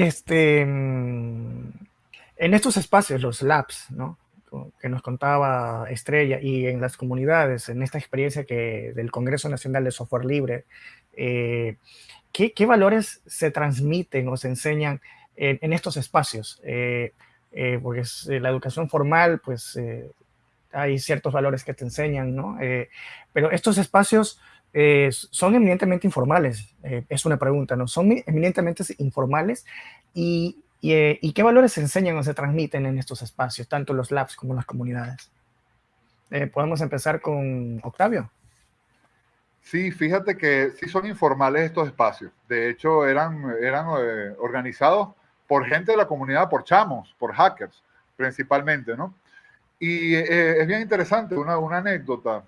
Este, mm, en estos espacios, los labs, ¿no? que nos contaba Estrella y en las comunidades, en esta experiencia que del Congreso Nacional de Software Libre, eh, ¿qué, ¿qué, valores se transmiten o se enseñan en, en estos espacios? Eh, eh, porque es, la educación formal, pues hay ciertos valores que te enseñan, ¿no? pero estos espacios son eminentemente informales, es una pregunta, ¿no? Son eminentemente informales y eh, ¿Y, qué valores se enseñan o se transmiten en estos espacios, tanto los labs como las comunidades? Eh, Podemos empezar con Octavio. Sí, fíjate que sí son informales estos espacios. De hecho, eran, eran eh, organizados por gente de la comunidad, por chamos, por hackers, principalmente, ¿no? Y es bien interesante, una, una, anécdota,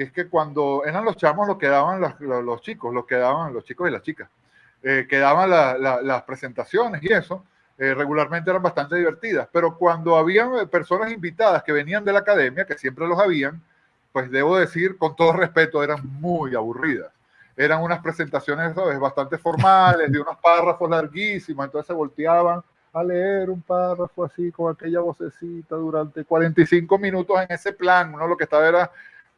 que es que cuando eran los chamos los que daban los, los, chicos, los que daban los chicos y las chicas, que daban las presentaciones y eso, eh, regularmente eran bastante divertidas, pero cuando había eh, personas invitadas que venían de la academia, que siempre los habían, pues debo decir, con todo respeto, eran muy aburridas. Eran unas presentaciones, ¿sabes? Bastante formales, de unos párrafos larguísimos, entonces se volteaban a leer un párrafo así con aquella vocecita durante 45 minutos en ese plan, uno lo que estaba era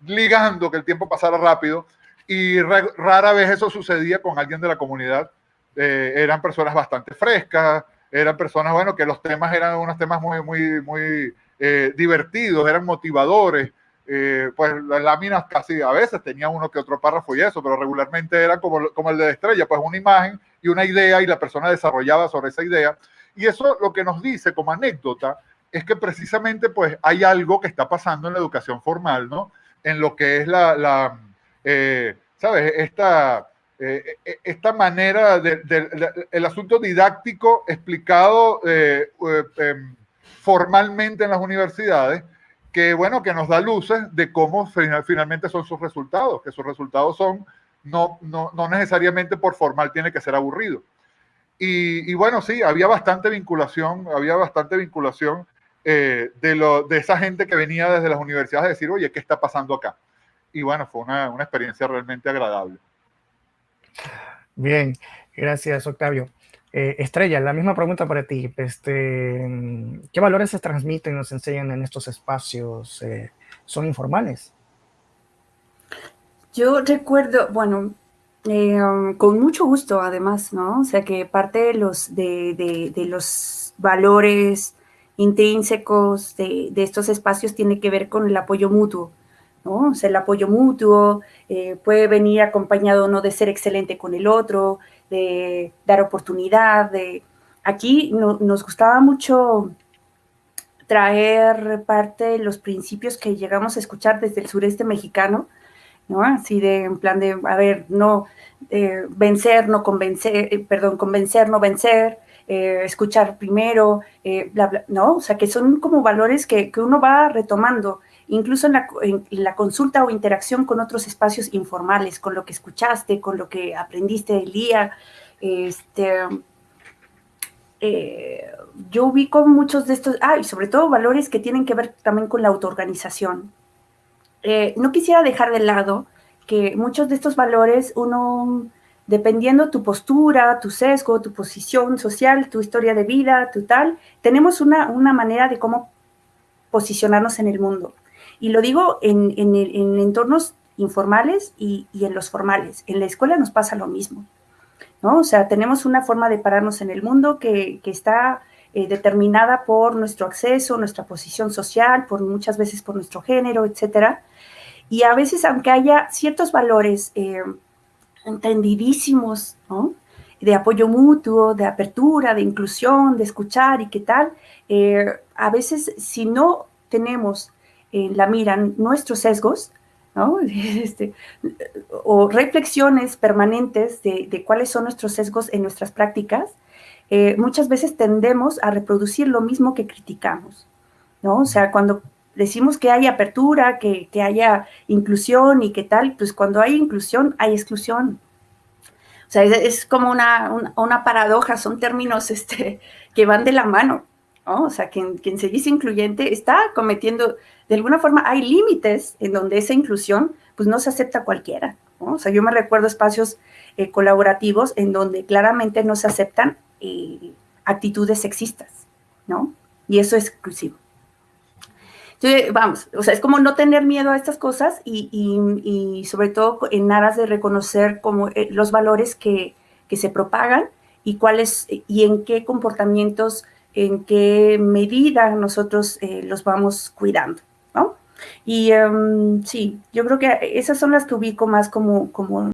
ligando que el tiempo pasara rápido y rara vez eso sucedía con alguien de la comunidad. Eh, eran personas bastante frescas, eran personas, bueno, que los temas eran unos temas muy, muy, muy eh, divertidos, eran motivadores. Eh, pues las láminas casi a veces tenían uno que otro párrafo y eso, pero regularmente era como, como el de estrella, pues una imagen y una idea y la persona desarrollaba sobre esa idea. Y eso lo que nos dice como anécdota es que precisamente pues hay algo que está pasando en la educación formal, ¿no? En lo que es la, la eh, ¿sabes? Esta, eh, eh, esta manera del asunto didáctico explicado eh, em, formalmente en las universidades, que bueno, que nos da luces de cómo finalmente son sus resultados, que sus resultados son no, no, no necesariamente por formal tiene que ser aburrido. Y, bueno, sí, había bastante vinculación, había bastante vinculación de, lo, de esa gente que venía desde las universidades a decir, oye, ¿qué está pasando acá? Y bueno, fue una, una experiencia realmente agradable. Bien, gracias Octavio. Eh, Estrella, la misma pregunta para ti. Este, ¿Qué valores se transmiten, nos enseñan en estos espacios? Eh, ¿Son informales? Yo recuerdo, bueno, eh, con mucho gusto además, ¿no? O sea que parte de los, de, los valores intrínsecos de, estos espacios tiene que ver con el apoyo mutuo. ¿no? O sea, el apoyo mutuo eh, puede venir acompañado no de ser excelente con el otro, de dar oportunidad, de... Aquí nos gustaba mucho traer parte de los principios que llegamos a escuchar desde el sureste mexicano, ¿no? Así de, en plan de, a ver, no, eh, vencer, no convencer, eh, perdón, convencer, no vencer, escuchar primero, bla, bla, ¿no? O sea, que son como valores que, que uno va retomando incluso en la, consulta o interacción con otros espacios informales, con lo que escuchaste, con lo que aprendiste del día. Este, eh, yo ubico muchos de estos, ah, y sobre todo valores que tienen que ver también con la autoorganización. Eh, no quisiera dejar de lado que muchos de estos valores uno, dependiendo tu postura, tu sesgo, tu posición social, tu historia de vida, tu tal, tenemos una, una manera de cómo posicionarnos en el mundo. Y lo digo en, entornos informales y, en los formales. En la escuela nos pasa lo mismo, ¿no? O sea, tenemos una forma de pararnos en el mundo que, está eh, determinada por nuestro acceso, nuestra posición social, por muchas veces por nuestro género, etcétera. Y a veces, aunque haya ciertos valores eh, entendidísimos, ¿no? de apoyo mutuo, de apertura, de inclusión, de escuchar y qué tal, eh, a veces si no tenemos eh, la miran nuestros sesgos, ¿no? Este, o reflexiones permanentes de, cuáles son nuestros sesgos en nuestras prácticas, eh, muchas veces tendemos a reproducir lo mismo que criticamos, ¿no? O sea, cuando decimos que hay apertura, que, haya inclusión y qué tal, pues cuando hay inclusión hay exclusión. O sea, es, como una, una, paradoja, son términos este, que van de la mano, ¿no? O sea, quien, quien se dice incluyente está cometiendo de alguna forma hay límites en donde esa inclusión pues no se acepta cualquiera. O sea, yo me recuerdo espacios eh, colaborativos en donde claramente no se aceptan eh, actitudes sexistas, ¿no? Y eso es exclusivo. Entonces, vamos, o sea, es como no tener miedo a estas cosas y, y, sobre todo en aras de reconocer como eh, los valores que, que, se propagan y cuáles y en qué comportamientos, en qué medida nosotros eh, los vamos cuidando, ¿no? Y um, sí, yo creo que esas son las que ubico más como, como